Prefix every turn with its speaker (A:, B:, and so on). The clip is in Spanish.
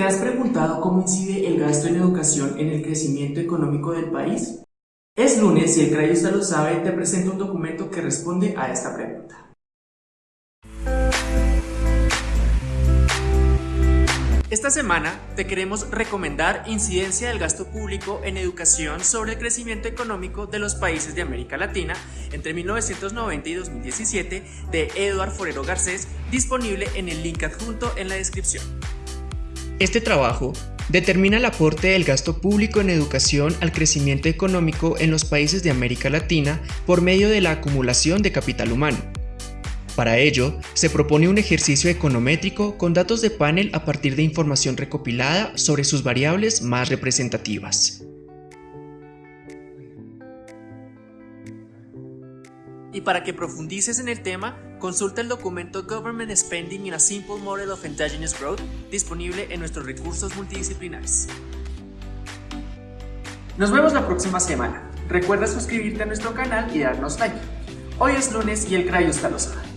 A: ¿Te has preguntado cómo incide el gasto en educación en el crecimiento económico del país? Es lunes y el CRAI lo sabe, te presento un documento que responde a esta pregunta. Esta semana te queremos recomendar Incidencia del gasto público en educación sobre el crecimiento económico de los países de América Latina entre 1990 y 2017 de Eduard Forero Garcés, disponible en el link adjunto en la descripción.
B: Este trabajo determina el aporte del gasto público en educación al crecimiento económico en los países de América Latina por medio de la acumulación de capital humano. Para ello, se propone un ejercicio econométrico con datos de panel a partir de información recopilada sobre sus variables más representativas.
A: Y para que profundices en el tema, consulta el documento Government Spending in a Simple Model of Endogenous Growth, disponible en nuestros recursos multidisciplinares. Nos vemos la próxima semana. Recuerda suscribirte a nuestro canal y darnos like. Hoy es lunes y el Crayo está lo sabe.